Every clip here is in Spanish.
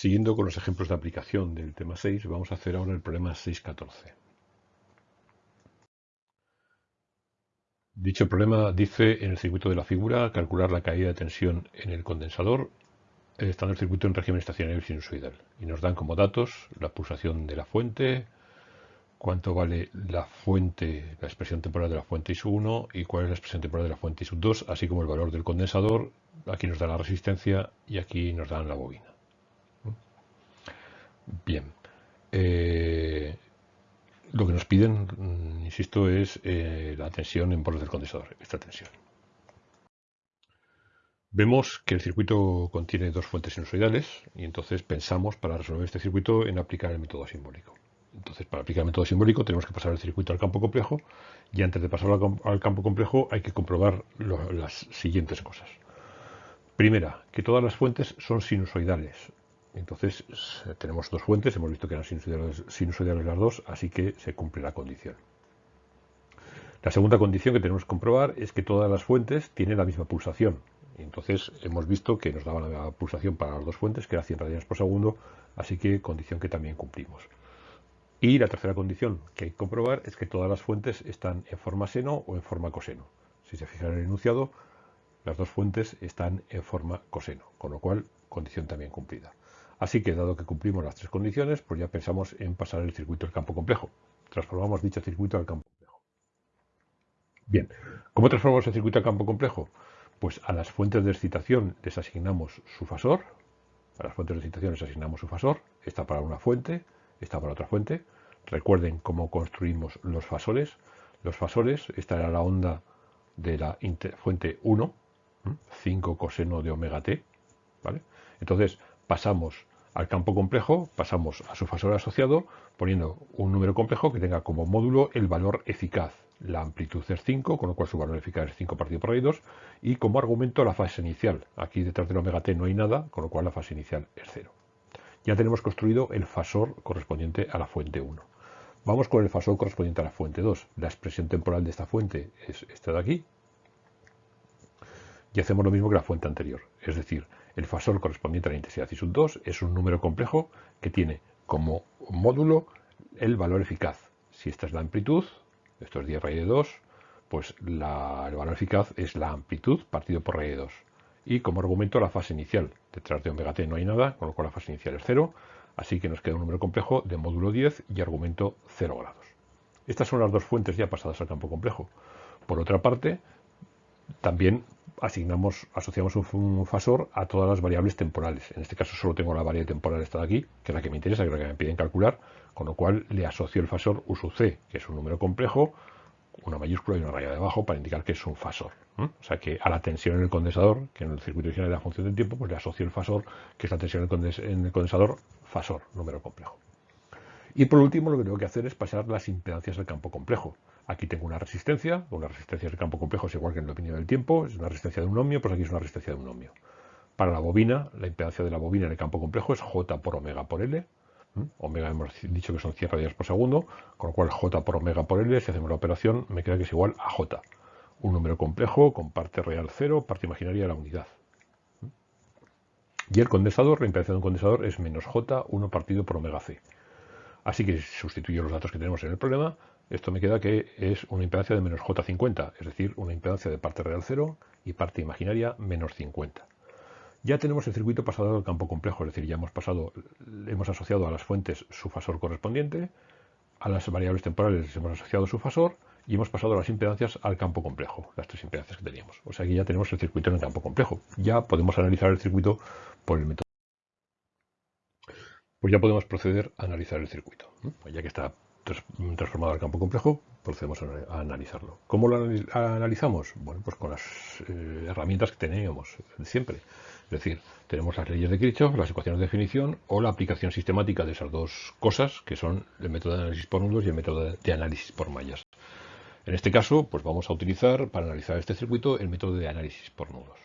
Siguiendo con los ejemplos de aplicación del tema 6, vamos a hacer ahora el problema 6.14. Dicho problema dice en el circuito de la figura calcular la caída de tensión en el condensador estando el circuito en régimen estacionario sinusoidal. Y nos dan como datos la pulsación de la fuente, cuánto vale la fuente, la expresión temporal de la fuente I sub 1 y cuál es la expresión temporal de la fuente I sub 2, así como el valor del condensador. Aquí nos da la resistencia y aquí nos dan la bobina. Bien. Eh, lo que nos piden, mm, insisto, es eh, la tensión en bordes del condensador, esta tensión. Vemos que el circuito contiene dos fuentes sinusoidales y entonces pensamos para resolver este circuito en aplicar el método simbólico. Entonces, para aplicar el método simbólico tenemos que pasar el circuito al campo complejo y antes de pasarlo al campo complejo hay que comprobar las siguientes cosas. Primera, que todas las fuentes son sinusoidales. Entonces, tenemos dos fuentes, hemos visto que eran sinusoidales, las dos, así que se cumple la condición. La segunda condición que tenemos que comprobar es que todas las fuentes tienen la misma pulsación. Entonces hemos visto que nos daba la pulsación para las dos fuentes, que era 100 radianes por segundo, así que condición que también cumplimos. Y la tercera condición que hay que comprobar es que todas las fuentes están en forma seno o en forma coseno. Si se fijan en el enunciado, las dos fuentes están en forma coseno, con lo cual condición también cumplida. Así que dado que cumplimos las tres condiciones, pues ya pensamos en pasar el circuito al campo complejo. Transformamos dicho circuito al campo complejo. Bien, ¿cómo transformamos el circuito al campo complejo? Pues a las fuentes de excitación les asignamos su fasor. A las fuentes de excitación les asignamos su fasor. Está para una fuente, esta para otra fuente. Recuerden cómo construimos los fasores. Los fasores, esta era la onda de la fuente 1, 5 coseno de omega t. Entonces pasamos al campo complejo, pasamos a su fasor asociado poniendo un número complejo que tenga como módulo el valor eficaz. La amplitud es 5, con lo cual su valor eficaz es 5 partido por 2, y como argumento la fase inicial. Aquí detrás del omega t no hay nada, con lo cual la fase inicial es 0 ya tenemos construido el fasor correspondiente a la fuente 1. Vamos con el fasor correspondiente a la fuente 2. La expresión temporal de esta fuente es esta de aquí. Y hacemos lo mismo que la fuente anterior. Es decir, el fasor correspondiente a la intensidad I sub 2 es un número complejo que tiene como módulo el valor eficaz. Si esta es la amplitud, esto es 10 raíz de 2, pues el valor eficaz es la amplitud partido por raíz de 2 y como argumento la fase inicial. Detrás de omega t no hay nada, con lo cual la fase inicial es 0, así que nos queda un número complejo de módulo 10 y argumento 0 grados. Estas son las dos fuentes ya pasadas al campo complejo. Por otra parte, también asignamos, asociamos un fasor a todas las variables temporales. En este caso solo tengo la variable temporal esta de aquí, que es la que me interesa, que es la que me piden calcular, con lo cual le asocio el fasor U c, que es un número complejo, una mayúscula y una raya de abajo para indicar que es un fasor. O sea que a la tensión en el condensador, que en el circuito original la función del tiempo, pues le asocio el fasor, que es la tensión en el condensador, fasor, número complejo. Y por último lo que tengo que hacer es pasar las impedancias al campo complejo. Aquí tengo una resistencia, una resistencia del campo complejo es igual que en el dominio del tiempo, es una resistencia de un ohmio, pues aquí es una resistencia de un ohmio. Para la bobina, la impedancia de la bobina en el campo complejo es J por omega por L, Omega hemos dicho que son 100 radianes por segundo, con lo cual J por omega por L, si hacemos la operación, me queda que es igual a J. Un número complejo con parte real 0, parte imaginaria de la unidad. Y el condensador, la impedancia de un condensador es menos J, 1 partido por omega C. Así que sustituyo los datos que tenemos en el problema, esto me queda que es una impedancia de menos J50, es decir, una impedancia de parte real 0 y parte imaginaria menos 50. Ya tenemos el circuito pasado al campo complejo, es decir, ya hemos pasado, hemos asociado a las fuentes su fasor correspondiente, a las variables temporales les hemos asociado su fasor y hemos pasado las impedancias al campo complejo, las tres impedancias que teníamos. O sea que ya tenemos el circuito en el campo complejo. Ya podemos analizar el circuito por el método. Pues ya podemos proceder a analizar el circuito. Pues ya que está transformado al campo complejo, procedemos a analizarlo. ¿Cómo lo analizamos? Bueno, pues con las eh, herramientas que teníamos siempre. Es decir, tenemos las leyes de Kirchhoff, las ecuaciones de definición o la aplicación sistemática de esas dos cosas, que son el método de análisis por nudos y el método de análisis por mallas. En este caso, pues vamos a utilizar para analizar este circuito el método de análisis por nudos.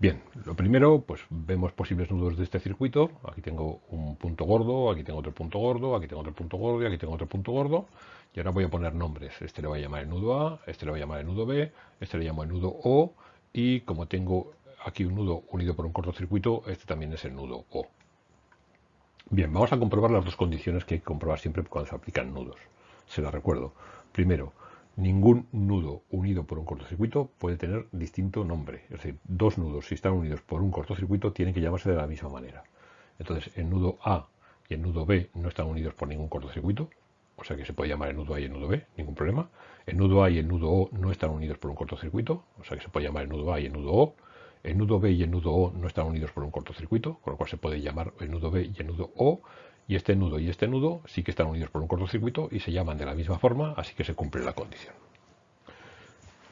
Bien, lo primero, pues vemos posibles nudos de este circuito. Aquí tengo un punto gordo, aquí tengo otro punto gordo, aquí tengo otro punto gordo y aquí tengo otro punto gordo. Y ahora voy a poner nombres. Este le voy a llamar el nudo A, este le voy a llamar el nudo B, este le llamo el nudo O. Y como tengo aquí un nudo unido por un cortocircuito, este también es el nudo O. Bien, vamos a comprobar las dos condiciones que hay que comprobar siempre cuando se aplican nudos. Se las recuerdo. Primero, ningún nudo unido por un cortocircuito puede tener distinto nombre. Es decir, dos nudos, si están unidos por un cortocircuito, tienen que llamarse de la misma manera. Entonces, el nudo A y el nudo B no están unidos por ningún cortocircuito, o sea que se puede llamar el nudo A y el nudo B, ningún problema. El nudo A y el nudo O no están unidos por un cortocircuito, o sea que se puede llamar el nudo A y el nudo O. El nudo B y el nudo O no están unidos por un cortocircuito, con lo cual se puede llamar el nudo B y el nudo O. Y este nudo y este nudo sí que están unidos por un cortocircuito y se llaman de la misma forma, así que se cumple la condición.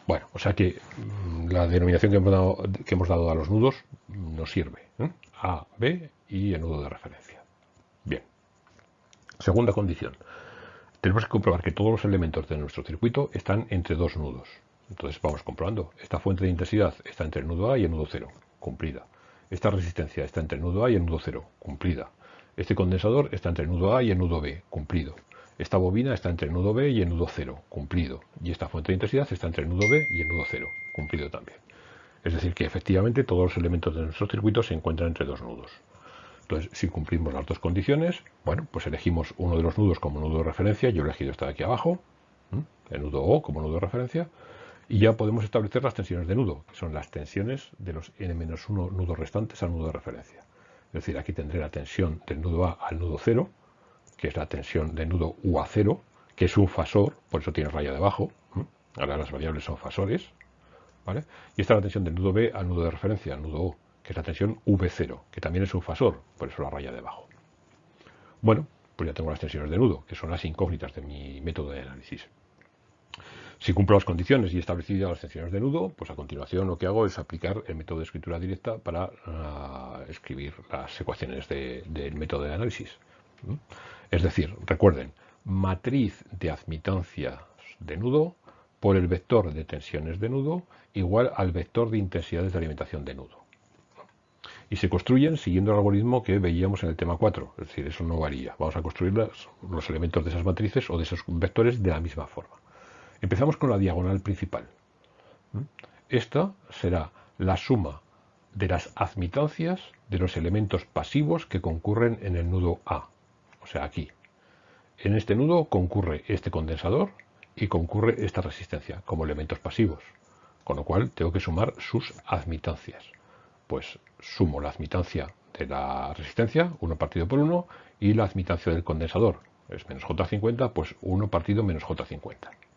Bueno, o sea que mm, la denominación que hemos dado, a los nudos nos sirve. ¿eh? A, B y el nudo de referencia. Bien. Segunda condición. Tenemos que comprobar que todos los elementos de nuestro circuito están entre dos nudos. Entonces vamos comprobando. Esta fuente de intensidad está entre el nudo A y el nudo 0, cumplida. Esta resistencia está entre el nudo A y el nudo 0, cumplida. Este condensador está entre nudo A y el nudo B, cumplido. Esta bobina está entre el nudo B y el nudo 0, cumplido. Y esta fuente de intensidad está entre el nudo B y el nudo 0, cumplido también. Es decir, que efectivamente todos los elementos de nuestro circuito se encuentran entre dos nudos. Entonces, si cumplimos las dos condiciones, bueno, pues elegimos uno de los nudos como nudo de referencia. Yo he elegido esta de aquí abajo, el nudo O como nudo de referencia. Y ya podemos establecer las tensiones de nudo, que son las tensiones de los n-1 nudos restantes al nudo de referencia. Es decir, aquí tendré la tensión del nudo A al nudo 0, que es la tensión del nudo U a 0, que es un fasor, por eso tiene raya debajo. Ahora las variables son fasores. ¿vale? Y esta es la tensión del nudo B al nudo de referencia, al nudo O, que es la tensión V0, que también es un fasor, por eso la raya debajo. Bueno, pues ya tengo las tensiones de nudo, que son las incógnitas de mi método de análisis. Si cumplo las condiciones y he establecido las tensiones de nudo, pues a continuación lo que hago es aplicar el método de escritura directa para ah, escribir las ecuaciones del método de análisis. Es decir, recuerden, matriz de admitancias de nudo por el vector de tensiones de nudo igual al vector de intensidades de alimentación de nudo. Y se construyen siguiendo el algoritmo que veíamos en el tema 4, es decir, eso no varía. Vamos a construir los elementos de esas matrices o de esos vectores de la misma forma. Empezamos con la diagonal principal. Esta será la suma de las admitancias de los elementos pasivos que concurren en el nudo A, o sea, aquí. En este nudo concurre este condensador y concurre esta resistencia como elementos pasivos, con lo cual tengo que sumar sus admitancias. Pues sumo la admitancia de la resistencia, 1 partido por 1, y la admitancia del condensador, es menos J50, pues 1 partido menos J50.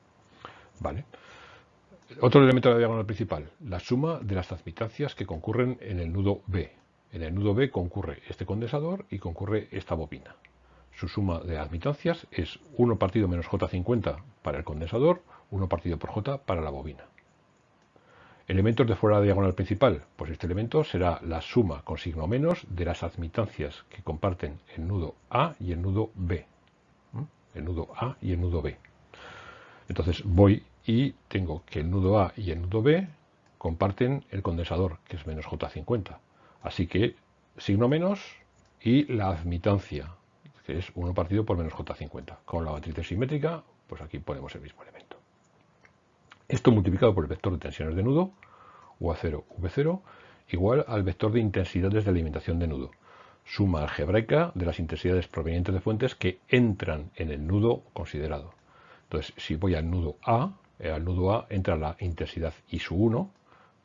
¿Vale? Otro elemento de la diagonal principal, la suma de las admitancias que concurren en el nudo B. En el nudo B concurre este condensador y concurre esta bobina. Su suma de admitancias es 1 partido menos J50 para el condensador, 1 partido por J para la bobina. Elementos de fuera de la diagonal principal. Pues este elemento será la suma con signo menos de las admitancias que comparten el nudo A y el nudo B. El nudo A y el nudo B. Entonces voy y tengo que el nudo A y el nudo B comparten el condensador, que es menos J50. Así que signo menos y la admitancia, que es 1 partido por menos J50. Con la matriz simétrica, pues aquí ponemos el mismo elemento. Esto multiplicado por el vector de tensiones de nudo, UA0, V0, igual al vector de intensidades de alimentación de nudo. Suma algebraica de las intensidades provenientes de fuentes que entran en el nudo considerado. Entonces, si voy al nudo A, eh, al nudo A entra la intensidad I 1,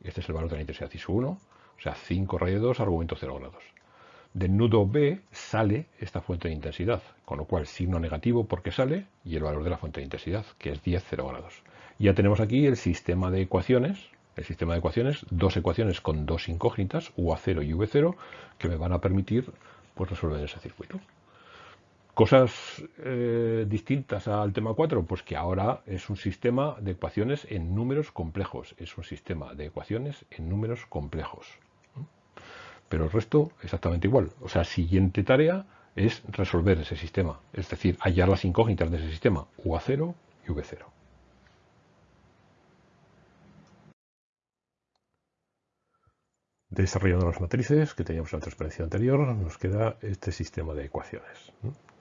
este es el valor de la intensidad I 1, o sea, 5 rayo 2, argumento 0 grados. Del nudo B sale esta fuente de intensidad, con lo cual signo negativo porque sale y el valor de la fuente de intensidad, que es 10, 0 grados. Ya tenemos aquí el sistema de ecuaciones, el sistema de ecuaciones, dos ecuaciones con dos incógnitas, UA0 y V0, que me van a permitir pues, resolver ese circuito. Cosas eh, distintas al tema 4, pues que ahora es un sistema de ecuaciones en números complejos. Es un sistema de ecuaciones en números complejos. Pero el resto exactamente igual. O sea, siguiente tarea es resolver ese sistema. Es decir, hallar las incógnitas de ese sistema, UA0 y V0. Desarrollando las matrices que teníamos en la transparencia anterior, nos queda este sistema de ecuaciones.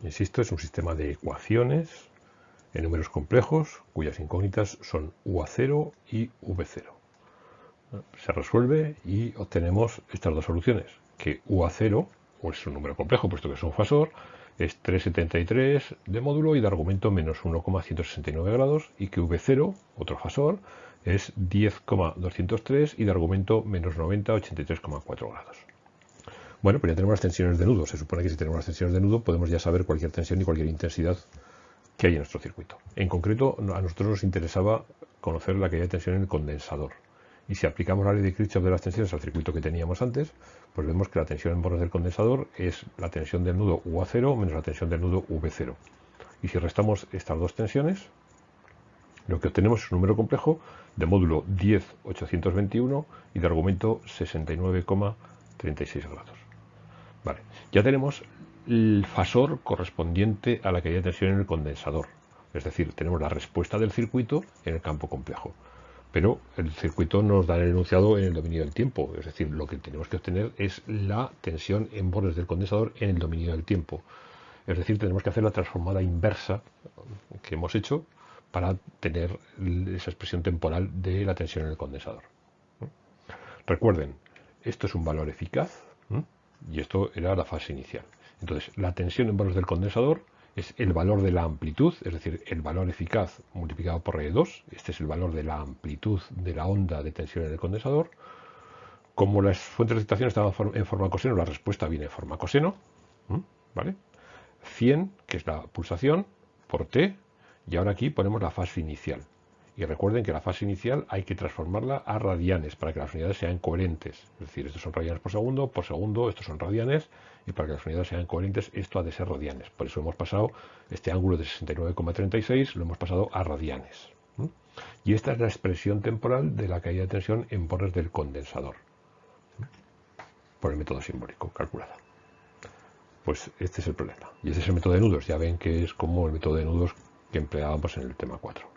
Insisto, es un sistema de ecuaciones en números complejos cuyas incógnitas son UA0 y V0. Se resuelve y obtenemos estas dos soluciones, que UA0, es un número complejo, puesto que es un fasor, es 373 de módulo y de argumento menos 1,169 grados, y que V0, otro fasor, es 10,203 y de argumento menos 90, 83,4 grados. Bueno, pues ya tenemos las tensiones de nudo. Se supone que si tenemos las tensiones de nudo podemos ya saber cualquier tensión y cualquier intensidad que hay en nuestro circuito. En concreto, a nosotros nos interesaba conocer la caída de tensión en el condensador. Y si aplicamos la ley de Kirchhoff de las tensiones al circuito que teníamos antes, pues vemos que la tensión en bordes del condensador es la tensión del nudo UA0 menos la tensión del nudo V0. Y si restamos estas dos tensiones, lo que obtenemos es un número complejo de módulo 10,821 y de argumento 69,36 grados. Vale, ya tenemos el fasor correspondiente a la caída de tensión en el condensador. Es decir, tenemos la respuesta del circuito en el campo complejo. Pero el circuito nos da el enunciado en el dominio del tiempo. Es decir, lo que tenemos que obtener es la tensión en bordes del condensador en el dominio del tiempo. Es decir, tenemos que hacer la transformada inversa que hemos hecho para tener esa expresión temporal de la tensión en el condensador. Recuerden, esto es un valor eficaz y esto era la fase inicial. Entonces, la tensión en bordes del condensador es el valor de la amplitud, es decir, el valor eficaz multiplicado por R2. Este es el valor de la amplitud de la onda de tensión en el condensador. Como las fuentes de excitación estaban en forma coseno, la respuesta viene en forma coseno. ¿Vale? 100, que es la pulsación, por T, y ahora aquí ponemos la fase inicial. Y recuerden que la fase inicial hay que transformarla a radianes para que las unidades sean coherentes. Es decir, estos son radianes por segundo, por segundo, estos son radianes, y para que las unidades sean coherentes, esto ha de ser radianes. Por eso hemos pasado este ángulo de 69,36, lo hemos pasado a radianes. Y esta es la expresión temporal de la caída de tensión en bordes del condensador. Por el método simbólico calculada. Pues este es el problema. Y este es el método de nudos. Ya ven que es como el método de nudos que empleábamos en el tema 4.